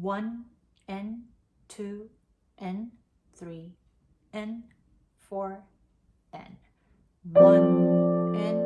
One N, two N, three N, four N. One N.